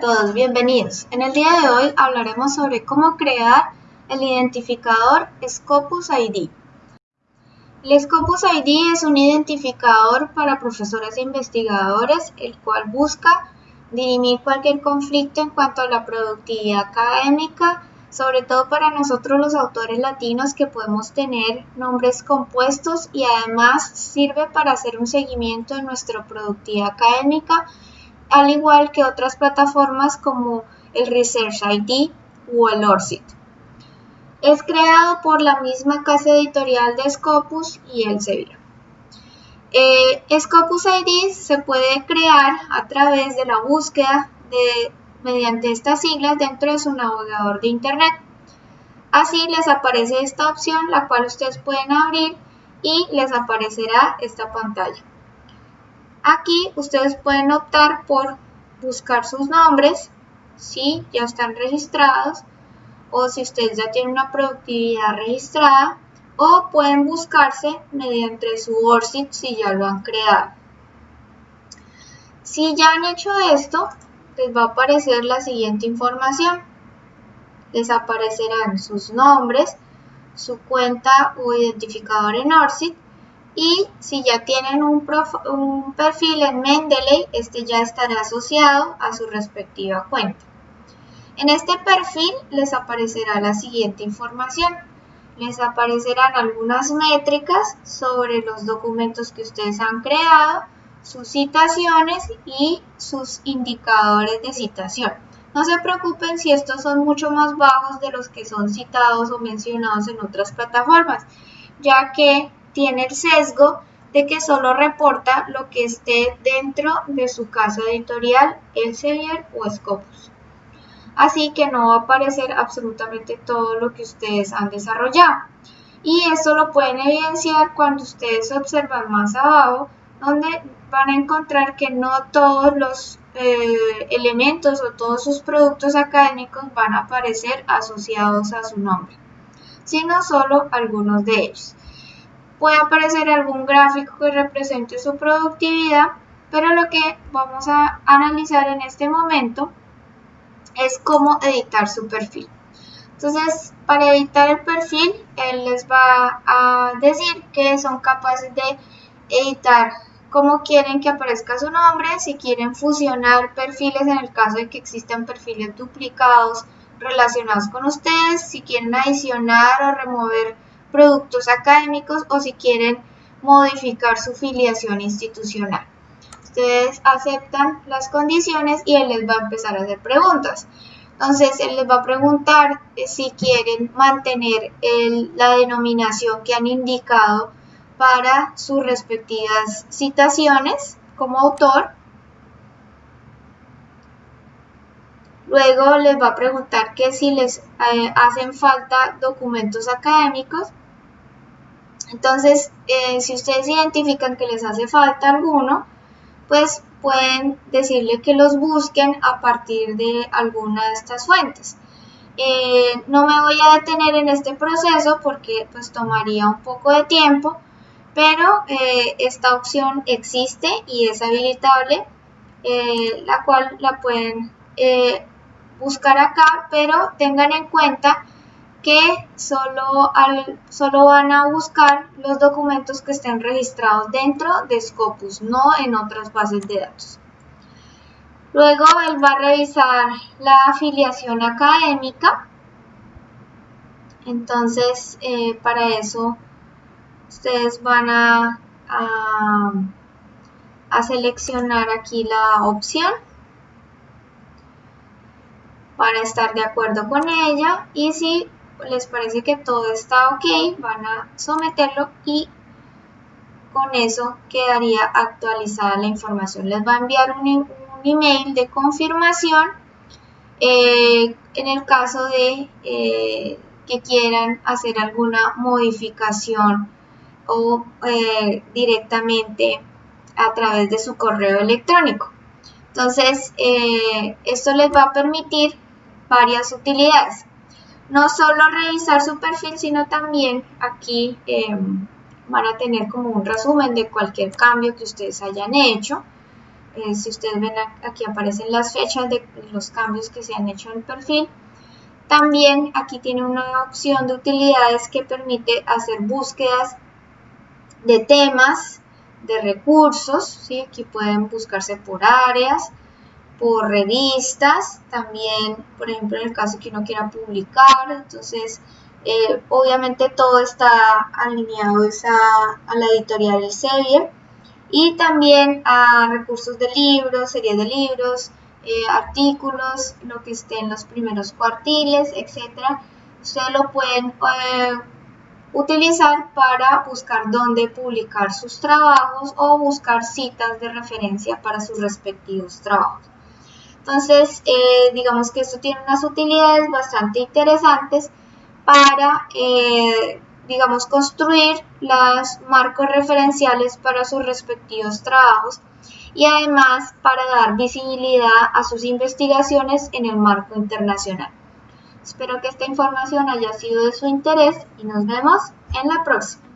todos, bienvenidos. En el día de hoy hablaremos sobre cómo crear el identificador Scopus ID. El Scopus ID es un identificador para profesores e investigadores, el cual busca dirimir cualquier conflicto en cuanto a la productividad académica, sobre todo para nosotros los autores latinos que podemos tener nombres compuestos y además sirve para hacer un seguimiento de nuestra productividad académica al igual que otras plataformas como el Research ID o el ORCID. Es creado por la misma casa editorial de Scopus y Elsevier. Eh, Scopus ID se puede crear a través de la búsqueda de, mediante estas siglas dentro de su navegador de Internet. Así les aparece esta opción, la cual ustedes pueden abrir y les aparecerá esta pantalla. Aquí ustedes pueden optar por buscar sus nombres, si ya están registrados, o si ustedes ya tienen una productividad registrada, o pueden buscarse mediante su ORCID si ya lo han creado. Si ya han hecho esto, les va a aparecer la siguiente información. Les aparecerán sus nombres, su cuenta o identificador en ORCID y si ya tienen un, perfil en Mendeley, este ya estará asociado a su respectiva cuenta. En este perfil les aparecerá la siguiente información. Les aparecerán algunas métricas sobre los documentos que ustedes han creado, sus citaciones y sus indicadores de citación. No se preocupen si estos son mucho más bajos de los que son citados o mencionados en otras plataformas, ya que tiene el sesgo de que solo reporta lo que esté dentro de su casa editorial, Elsevier o Scopus. Así que no va a aparecer absolutamente todo lo que ustedes han desarrollado. Y esto lo pueden evidenciar cuando ustedes observan más abajo, donde van a encontrar que no todos los eh, elementos o todos sus productos académicos van a aparecer asociados a su nombre, sino solo algunos de ellos puede aparecer algún gráfico que represente su productividad, pero lo que vamos a analizar en este momento es cómo editar su perfil. Entonces, para editar el perfil, él les va a decir que son capaces de editar cómo quieren que aparezca su nombre, si quieren fusionar perfiles en el caso de que existan perfiles duplicados relacionados con ustedes, si quieren adicionar o remover productos académicos o si quieren modificar su filiación institucional. Ustedes aceptan las condiciones y él les va a empezar a hacer preguntas. Entonces, él les va a preguntar eh, si quieren mantener la denominación que han indicado para sus respectivas citaciones como autor Luego les va a preguntar que si les eh, hacen falta documentos académicos. Entonces, eh, si ustedes identifican que les hace falta alguno, pues pueden decirle que los busquen a partir de alguna de estas fuentes. Eh, no me voy a detener en este proceso porque pues tomaría un poco de tiempo, pero esta opción existe y es habilitable, la cual la pueden buscar acá, pero tengan en cuenta que solo, al, solo van a buscar los documentos que estén registrados dentro de Scopus, no en otras bases de datos. Luego él va a revisar la afiliación académica. Entonces, eh, para eso, ustedes van a, a seleccionar aquí la opción para estar de acuerdo con ella y si les parece que todo está ok, van a someterlo y con eso quedaría actualizada la información. Les va a enviar un, email de confirmación eh, en el caso de eh, que quieran hacer alguna modificación o eh, directamente a través de su correo electrónico. Entonces, esto les va a permitir varias utilidades. No solo revisar su perfil, sino también aquí em, van a tener como un resumen de cualquier cambio que ustedes hayan hecho. eh, si ustedes ven aquí aparecen las fechas de los cambios que se han hecho en el perfil. También aquí tiene una opción de utilidades que permite hacer búsquedas de temas, de recursos, aquí pueden buscarse por áreas, por revistas, también, por ejemplo, en el caso que uno quiera publicar, entonces, eh, obviamente todo está alineado a, la editorial Elsevier y también a recursos de libros, series de libros, eh, artículos, lo que esté en los primeros cuartiles, etcétera. Ustedes lo pueden eh, utilizar para buscar dónde publicar sus trabajos o buscar citas de referencia para sus respectivos trabajos. Entonces, eh, digamos que esto tiene unas utilidades bastante interesantes para, eh, digamos, construir los marcos referenciales para sus respectivos trabajos y además para dar visibilidad a sus investigaciones en el marco internacional. Espero que esta información haya sido de su interés y nos vemos en la próxima.